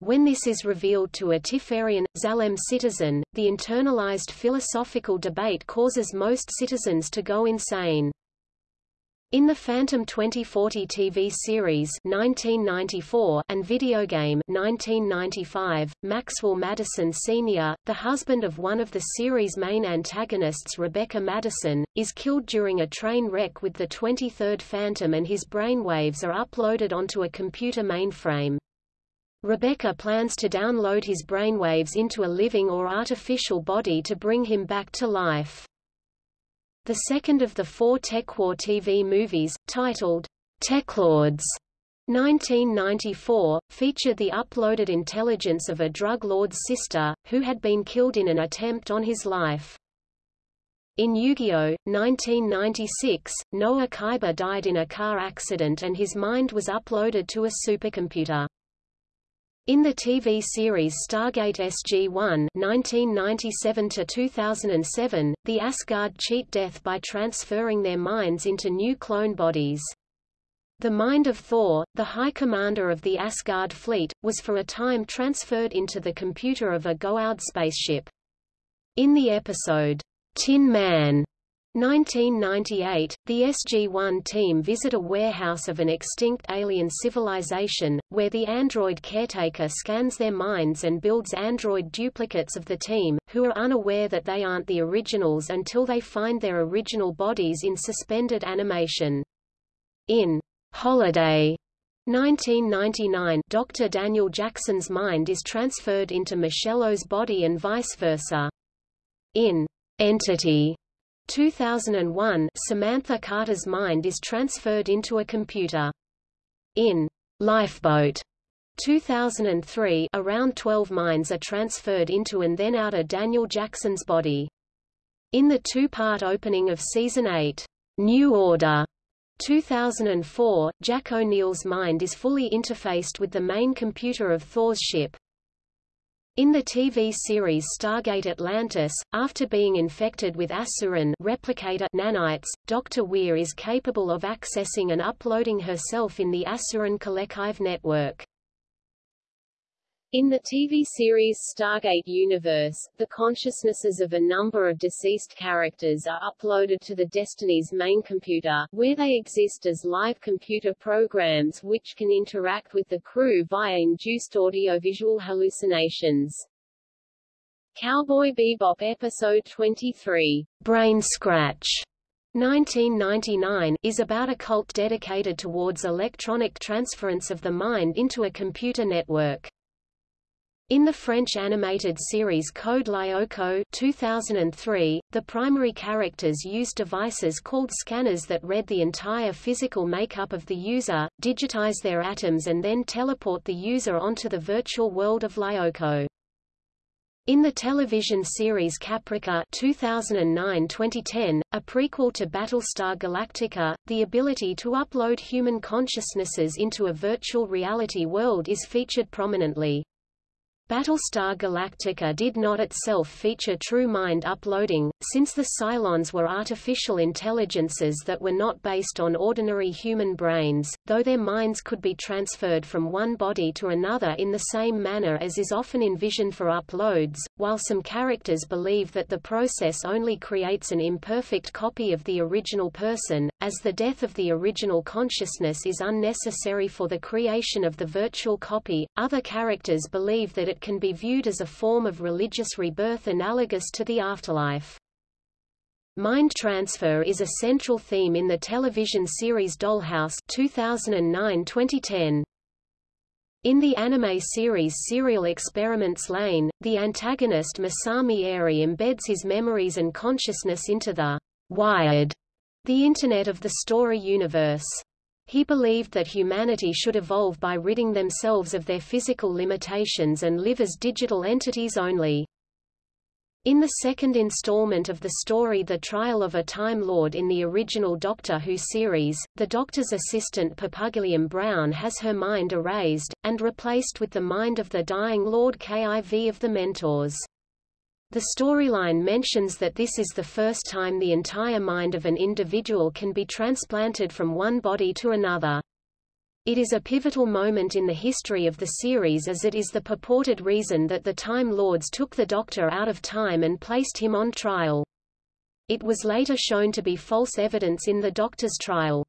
When this is revealed to a Tiferian, Zalem citizen, the internalized philosophical debate causes most citizens to go insane. In the Phantom 2040 TV series 1994 and video game 1995, Maxwell Madison Sr., the husband of one of the series' main antagonists Rebecca Madison, is killed during a train wreck with the 23rd Phantom and his brainwaves are uploaded onto a computer mainframe. Rebecca plans to download his brainwaves into a living or artificial body to bring him back to life. The second of the four TekWar TV movies, titled TekLords, 1994, featured the uploaded intelligence of a drug lord's sister, who had been killed in an attempt on his life. In Yu-Gi-Oh! 1996, Noah Kaiba died in a car accident and his mind was uploaded to a supercomputer. In the TV series Stargate SG-1 (1997–2007), the Asgard cheat death by transferring their minds into new clone bodies. The mind of Thor, the High Commander of the Asgard fleet, was for a time transferred into the computer of a Goa'uld spaceship. In the episode, Tin Man, 1998, the SG-1 team visit a warehouse of an extinct alien civilization, where the android caretaker scans their minds and builds android duplicates of the team, who are unaware that they aren't the originals until they find their original bodies in suspended animation. In Holiday 1999, Dr. Daniel Jackson's mind is transferred into Ma'chello's body and vice versa. In Entity 2001, Samantha Carter's mind is transferred into a computer. In Lifeboat 2003, around 12 minds are transferred into and then out of Daniel Jackson's body. In the two-part opening of Season 8, New Order, 2004, Jack O'Neill's mind is fully interfaced with the main computer of Thor's ship, in the TV series Stargate Atlantis, after being infected with Asuran replicator nanites, Dr. Weir is capable of accessing and uploading herself in the Asuran Collective network. In the TV series Stargate Universe, the consciousnesses of a number of deceased characters are uploaded to the Destiny's main computer, where they exist as live computer programs which can interact with the crew via induced audiovisual hallucinations. Cowboy Bebop Episode 23, Brain Scratch, 1999, is about a cult dedicated towards electronic transference of the mind into a computer network. In the French animated series Code Lyoko 2003, the primary characters used devices called scanners that read the entire physical makeup of the user, digitize their atoms and then teleport the user onto the virtual world of Lyoko. In the television series Caprica 2009-2010, a prequel to Battlestar Galactica, the ability to upload human consciousnesses into a virtual reality world is featured prominently. Battlestar Galactica did not itself feature true mind uploading, since the Cylons were artificial intelligences that were not based on ordinary human brains, though their minds could be transferred from one body to another in the same manner as is often envisioned for uploads, while some characters believe that the process only creates an imperfect copy of the original person, as the death of the original consciousness is unnecessary for the creation of the virtual copy. Other characters believe that it can be viewed as a form of religious rebirth analogous to the afterlife. Mind transfer is a central theme in the television series Dollhouse 2009-2010. In the anime series Serial Experiments Lain, the antagonist Masami Eiri embeds his memories and consciousness into the wired, the Internet of the story universe. He believed that humanity should evolve by ridding themselves of their physical limitations and live as digital entities only. In the second installment of the story The Trial of a Time Lord in the original Doctor Who series, the Doctor's assistant Perpugilliam Brown has her mind erased, and replaced with the mind of the dying Lord Kiv of the Mentors. The storyline mentions that this is the first time the entire mind of an individual can be transplanted from one body to another. It is a pivotal moment in the history of the series as it is the purported reason that the Time Lords took the Doctor out of time and placed him on trial. It was later shown to be false evidence in the Doctor's trial.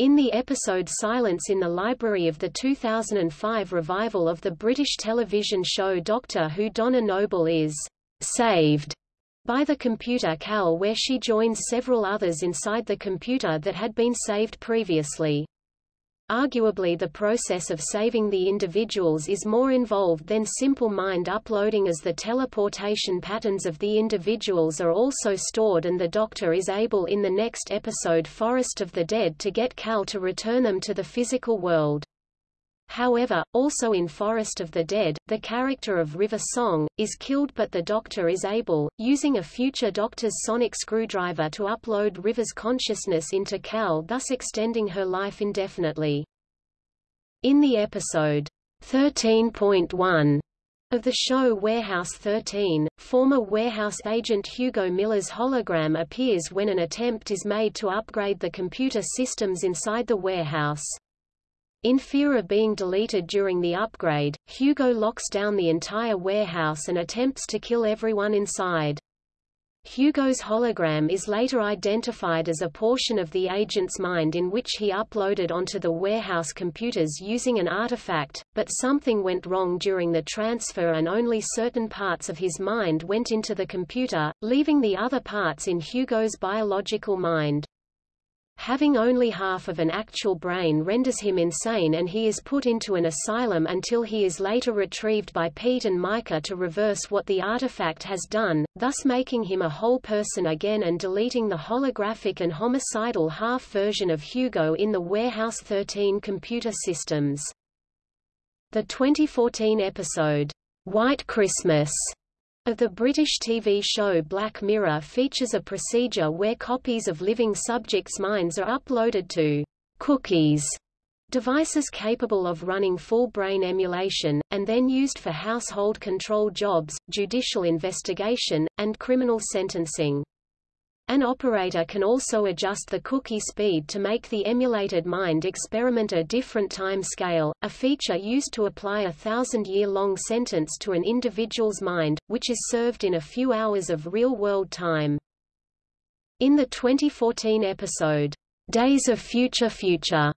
In the episode Silence in the Library of the 2005 revival of the British television show Doctor Who Donna Noble is saved by the computer Cal where she joins several others inside the computer that had been saved previously. Arguably the process of saving the individuals is more involved than simple mind uploading as the teleportation patterns of the individuals are also stored and the Doctor is able in the next episode Forest of the Dead to get Cal to return them to the physical world. However, also in Forest of the Dead, the character of River Song, is killed but the Doctor is able, using a future Doctor's sonic screwdriver to upload River's consciousness into Cal thus extending her life indefinitely. In the episode 13.1 of the show Warehouse 13, former warehouse agent Hugo Miller's hologram appears when an attempt is made to upgrade the computer systems inside the warehouse. In fear of being deleted during the upgrade, Hugo locks down the entire warehouse and attempts to kill everyone inside. Hugo's hologram is later identified as a portion of the agent's mind in which he uploaded onto the warehouse computers using an artifact, but something went wrong during the transfer and only certain parts of his mind went into the computer, leaving the other parts in Hugo's biological mind. Having only half of an actual brain renders him insane and he is put into an asylum until he is later retrieved by Pete and Myka to reverse what the artifact has done, thus making him a whole person again and deleting the holographic and homicidal half version of Hugo in the Warehouse 13 computer systems. The 2014 episode, White Christmas, of the British TV show Black Mirror features a procedure where copies of living subjects' minds are uploaded to cookies devices capable of running full brain emulation, and then used for household control jobs, judicial investigation, and criminal sentencing. An operator can also adjust the cookie speed to make the emulated mind experiment a different time scale, a feature used to apply a thousand-year-long sentence to an individual's mind, which is served in a few hours of real-world time. In the 2014 episode, Days of Future Future,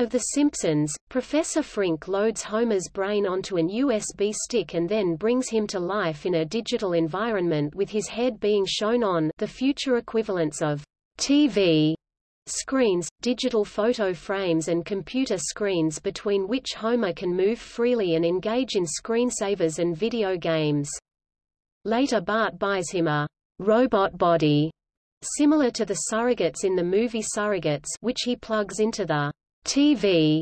of The Simpsons, Professor Frink loads Homer's brain onto an USB stick and then brings him to life in a digital environment with his head being shown on the future equivalents of TV screens, digital photo frames and computer screens between which Homer can move freely and engage in screensavers and video games. Later Bart buys him a robot body, similar to the surrogates in the movie Surrogates which he plugs into the TV,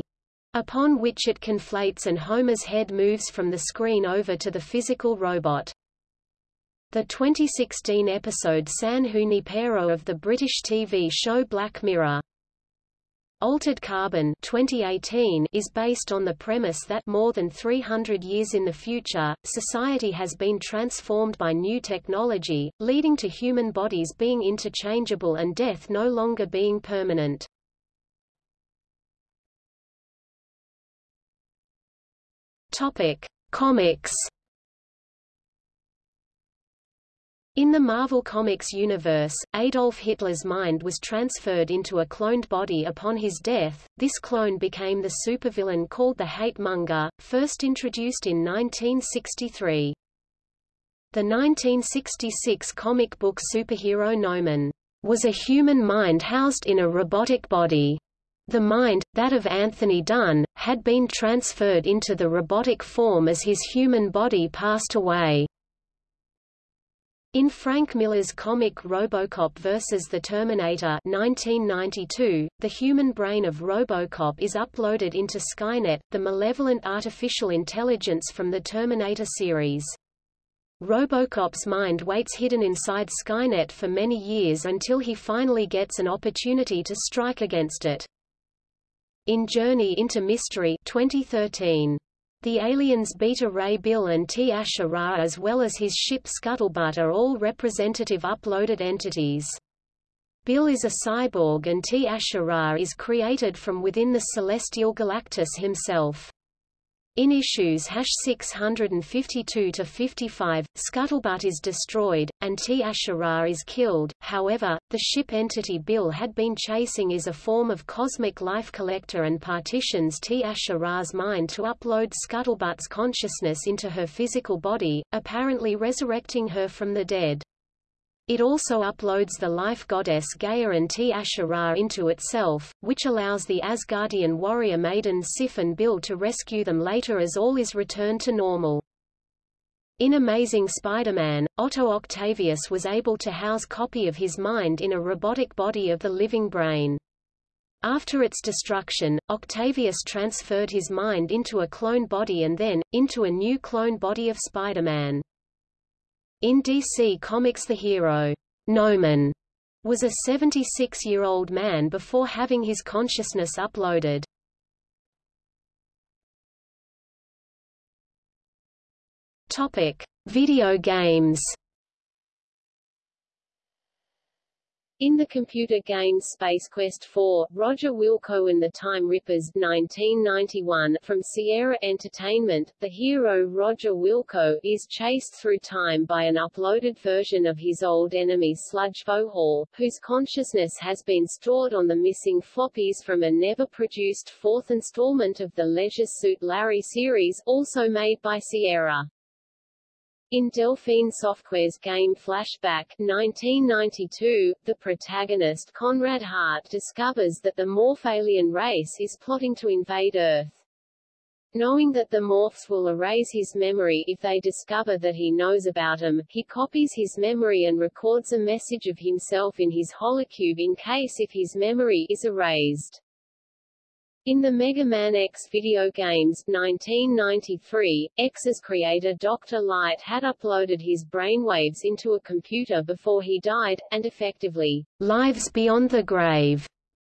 upon which it conflates and Homer's head moves from the screen over to the physical robot. The 2016 episode San Junipero of the British TV show Black Mirror Altered Carbon 2018 is based on the premise that more than 300 years in the future, society has been transformed by new technology, leading to human bodies being interchangeable and death no longer being permanent. Topic: Comics In the Marvel Comics universe, Adolf Hitler's mind was transferred into a cloned body upon his death. This clone became the supervillain called the Hate Monger, first introduced in 1963. The 1966 comic book superhero Gnomon was a human mind housed in a robotic body. The mind, that of Anthony Dunn, had been transferred into the robotic form as his human body passed away. In Frank Miller's comic RoboCop vs. the Terminator 1992, the human brain of RoboCop is uploaded into Skynet, the malevolent artificial intelligence from the Terminator series. RoboCop's mind waits hidden inside Skynet for many years until he finally gets an opportunity to strike against it. In Journey into Mystery 2013 the aliens Beta Ray Bill and Ti Asha Ra as well as his ship Scuttlebutt are all representative uploaded entities. Bill is a cyborg and Ti Asha Ra is created from within the celestial Galactus himself. In issues 652-55, Scuttlebutt is destroyed, and Ti Asha Ra is killed, however, the ship entity Bill had been chasing is a form of cosmic life collector and partitions Ti Asha Ra's mind to upload Scuttlebutt's consciousness into her physical body, apparently resurrecting her from the dead. It also uploads the life goddess Gaia and Ti Asha into itself, which allows the Asgardian warrior maiden Sif and Bill to rescue them later as all is returned to normal. In Amazing Spider-Man, Otto Octavius was able to house a copy of his mind in a robotic body of the living brain. After its destruction, Octavius transferred his mind into a clone body and then, into a new clone body of Spider-Man. In DC Comics the hero, Gnomon, was a 76-year-old man before having his consciousness uploaded. Topic: Video games. In the computer game Space Quest 4, Roger Wilco and the Time Rippers 1991 from Sierra Entertainment, the hero Roger Wilco is chased through time by an uploaded version of his old enemy Sludge Vohaul, whose consciousness has been stored on the missing floppies from a never-produced fourth installment of the Leisure Suit Larry series, also made by Sierra. In Delphine Software's game Flashback 1992, the protagonist Conrad Hart discovers that the Morphalien race is plotting to invade Earth. Knowing that the Morphs will erase his memory if they discover that he knows about them, he copies his memory and records a message of himself in his holocube in case if his memory is erased. In the Mega Man X video games 1993, X's creator Dr. Light had uploaded his brainwaves into a computer before he died, and effectively, lives beyond the grave,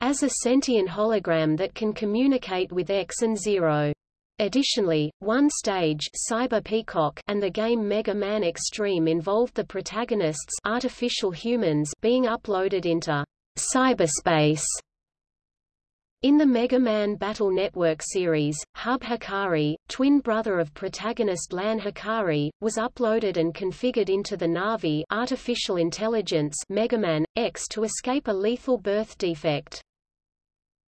as a sentient hologram that can communicate with X and Zero. Additionally, one stage Cyber Peacock and the game Mega Man Extreme involved the protagonists artificial humans being uploaded into cyberspace in the Mega Man Battle Network series, Hub Hikari, twin brother of protagonist Lan Hikari, was uploaded and configured into the Navi artificial intelligence Mega Man X to escape a lethal birth defect.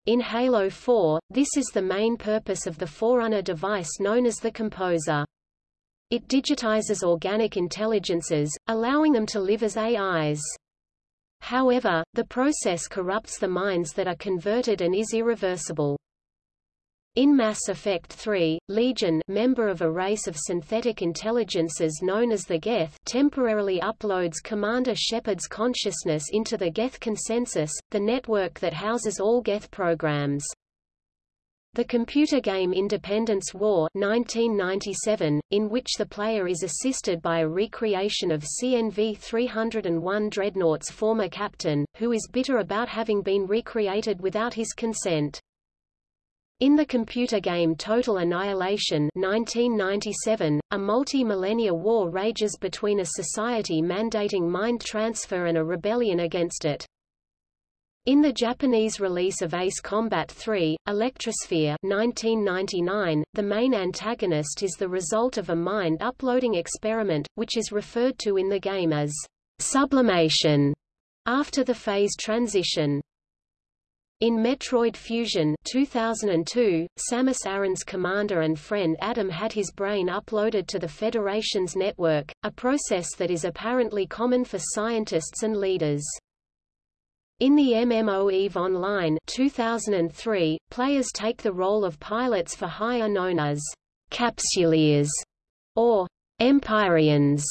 In Halo 4, this is the main purpose of the Forerunner device known as the Composer. It digitizes organic intelligences, allowing them to live as AIs. However, the process corrupts the minds that are converted and is irreversible. In Mass Effect 3, Legion member of a race of synthetic intelligences known as the Geth temporarily uploads Commander Shepard's consciousness into the Geth Consensus, the network that houses all Geth programs. The computer game Independence War 1997, in which the player is assisted by a recreation of CNV-301 Dreadnought's former captain, who is bitter about having been recreated without his consent. In the computer game Total Annihilation 1997, a multi-millennia war rages between a society mandating mind transfer and a rebellion against it. In the Japanese release of Ace Combat 3, Electrosphere 1999, the main antagonist is the result of a mind-uploading experiment, which is referred to in the game as sublimation after the phase transition. In Metroid Fusion 2002, Samus Aran's commander and friend Adam had his brain uploaded to the Federation's network, a process that is apparently common for scientists and leaders. In the MMO EVE Online 2003, players take the role of pilots for hire known as capsuleers or Empyreans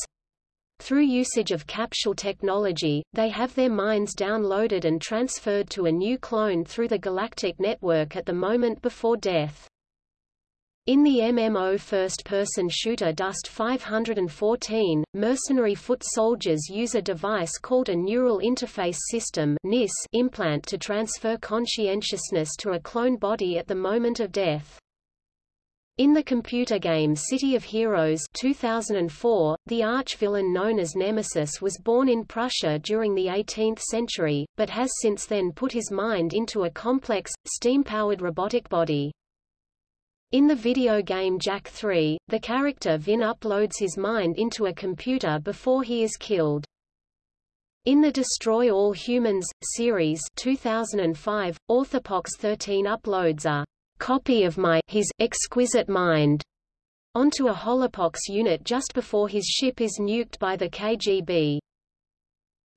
through usage of capsule technology, they have their minds downloaded and transferred to a new clone through the galactic network at the moment before death. In the MMO first-person shooter Dust 514, mercenary foot soldiers use a device called a Neural Interface System implant to transfer conscientiousness to a clone body at the moment of death. In the computer game City of Heroes 2004, the arch-villain known as Nemesis was born in Prussia during the 18th century, but has since then put his mind into a complex, steam-powered robotic body. In the video game Jak 3, the character Vin uploads his mind into a computer before he is killed. In the Destroy All Humans! series 2005, Orthopox 13 uploads a copy of my his exquisite mind onto a holopox unit just before his ship is nuked by the KGB.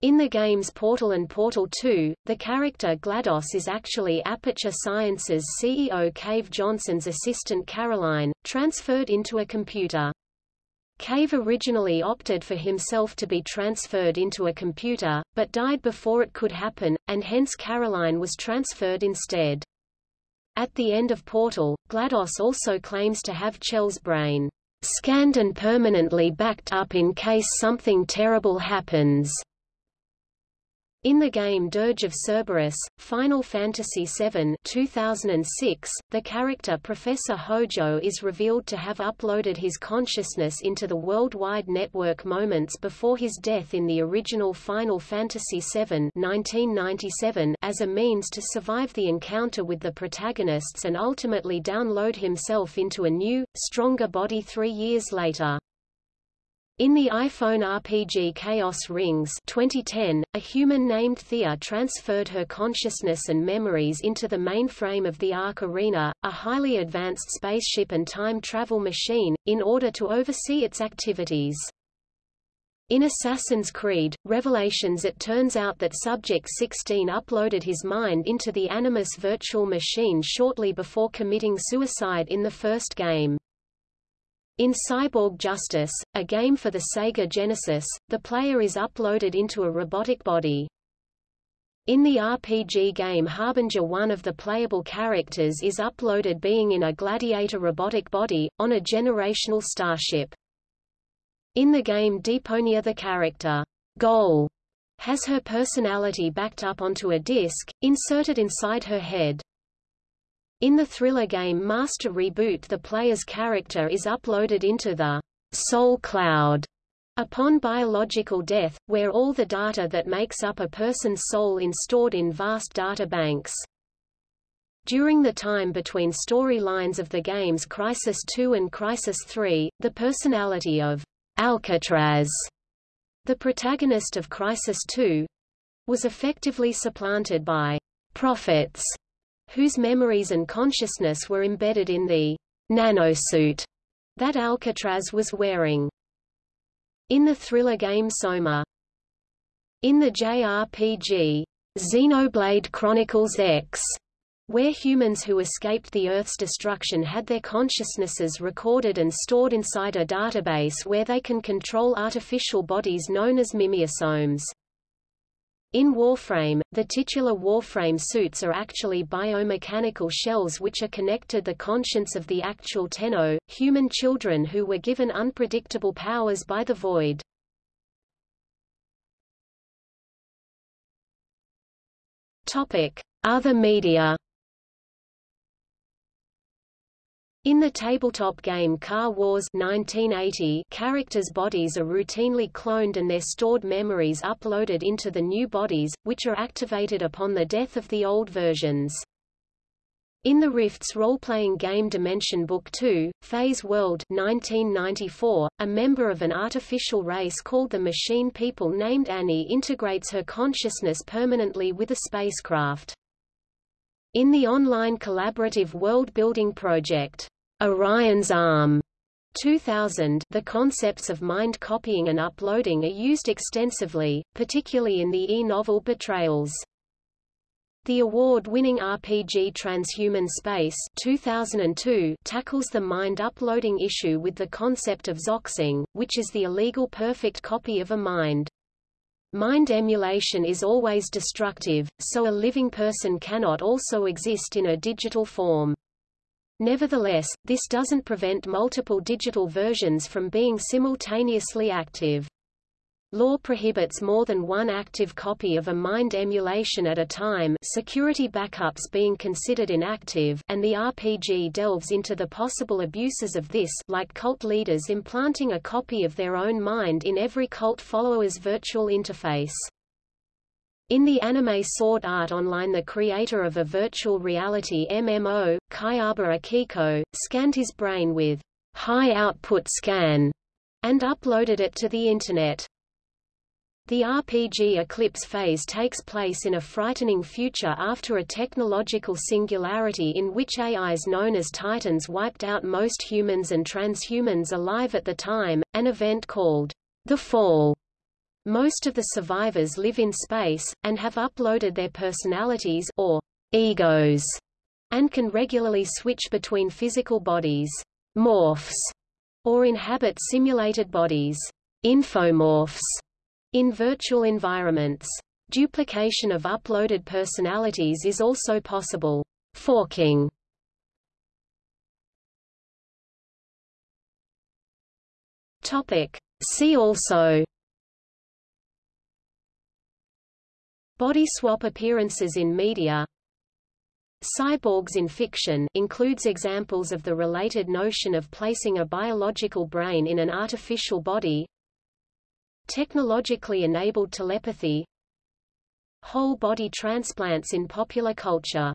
In the games Portal and Portal 2, the character GLaDOS is actually Aperture Sciences CEO Cave Johnson's assistant Caroline, transferred into a computer. Cave originally opted for himself to be transferred into a computer, but died before it could happen, and hence Caroline was transferred instead. At the end of Portal, GLaDOS also claims to have Chell's brain scanned and permanently backed up in case something terrible happens. In the game Dirge of Cerberus, Final Fantasy VII 2006, the character Professor Hojo is revealed to have uploaded his consciousness into the worldwide network moments before his death in the original Final Fantasy VII 1997 as a means to survive the encounter with the protagonists and ultimately download himself into a new, stronger body three years later. In the iPhone RPG Chaos Rings 2010, a human named Thea transferred her consciousness and memories into the mainframe of the Ark Arena, a highly advanced spaceship and time travel machine, in order to oversee its activities. In Assassin's Creed, Revelations it turns out that Subject 16 uploaded his mind into the Animus virtual machine shortly before committing suicide in the first game. In Cyborg Justice, a game for the Sega Genesis, the player is uploaded into a robotic body. In the RPG game Harbinger one of the playable characters is uploaded being in a gladiator robotic body, on a generational starship. In the game Deponia the character, Goal, has her personality backed up onto a disc, inserted inside her head. In the thriller game Master Reboot the player's character is uploaded into the soul cloud upon biological death, where all the data that makes up a person's soul is stored in vast data banks. During the time between storylines of the games Crysis 2 and Crysis 3, the personality of Alcatraz, the protagonist of Crysis 2, was effectively supplanted by prophets whose memories and consciousness were embedded in the nanosuit that Alcatraz was wearing. In the thriller game Soma, In the JRPG, Xenoblade Chronicles X, where humans who escaped the Earth's destruction had their consciousnesses recorded and stored inside a database where they can control artificial bodies known as mimeosomes. In Warframe, the titular Warframe suits are actually biomechanical shells which are connected to the conscience of the actual Tenno, human children who were given unpredictable powers by the Void. Topic: Other media. In the tabletop game Car Wars 1980, characters' bodies are routinely cloned and their stored memories uploaded into the new bodies, which are activated upon the death of the old versions. In the Rifts role-playing game Dimension Book 2, Phase World 1994, a member of an artificial race called the Machine People named Annie integrates her consciousness permanently with a spacecraft. In the online collaborative world-building project, Orion's Arm 2000, the concepts of mind copying and uploading are used extensively, particularly in the e-novel Betrayals. The award-winning RPG Transhuman Space 2002 tackles the mind uploading issue with the concept of xoxing, which is the illegal perfect copy of a mind. Mind emulation is always destructive, so a living person cannot also exist in a digital form. Nevertheless, this doesn't prevent multiple digital versions from being simultaneously active. Law prohibits more than one active copy of a mind emulation at a time security backups being considered inactive and the RPG delves into the possible abuses of this like cult leaders implanting a copy of their own mind in every cult follower's virtual interface. In the anime Sword Art Online the creator of a virtual reality MMO, Kayaba Akihiko, scanned his brain with high-output scan and uploaded it to the Internet. The RPG Eclipse phase takes place in a frightening future after a technological singularity in which AIs known as Titans wiped out most humans and transhumans alive at the time, an event called the Fall most of the survivors live in space, and have uploaded their personalities or egos, and can regularly switch between physical bodies morphs, or inhabit simulated bodies infomorphs, in virtual environments. Duplication of uploaded personalities is also possible. Forking Topic. See also Body swap appearances in media. Cyborgs in fiction includes examples of the related notion of placing a biological brain in an artificial body. Technologically enabled telepathy. Whole body transplants in popular culture